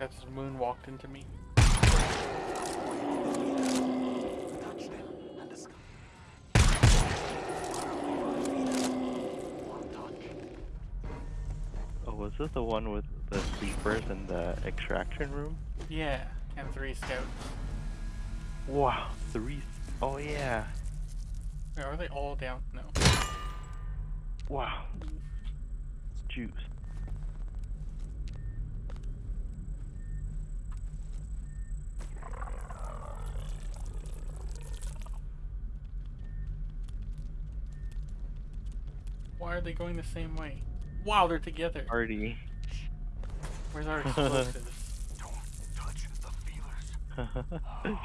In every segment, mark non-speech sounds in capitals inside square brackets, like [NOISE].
That's moon walked into me. Oh, was this the one with the sleepers in the extraction room? Yeah, and three scouts. Wow, three. Oh yeah. Wait, are they all down? No. Wow. Juice. Why are they going the same way? Wow, they're together. Party. Where's our [LAUGHS] explosives? Don't touch the feelers. [LAUGHS]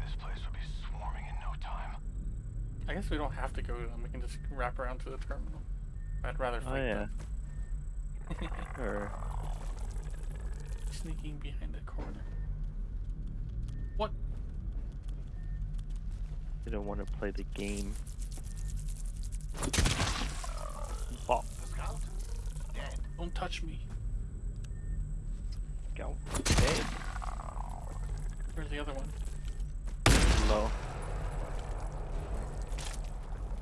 This place will be swarming in no time. I guess we don't have to go to them. We can just wrap around to the terminal. I'd rather oh, fight oh yeah. them. [LAUGHS] Sure. Sneaking behind the corner. What? You don't want to play the game. Bop. The scout? Dead. Don't touch me. Go. Hey. Where's the other one? Low.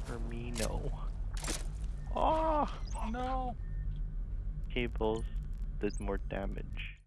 For me, no. Oh! Ah! No. Cables did more damage.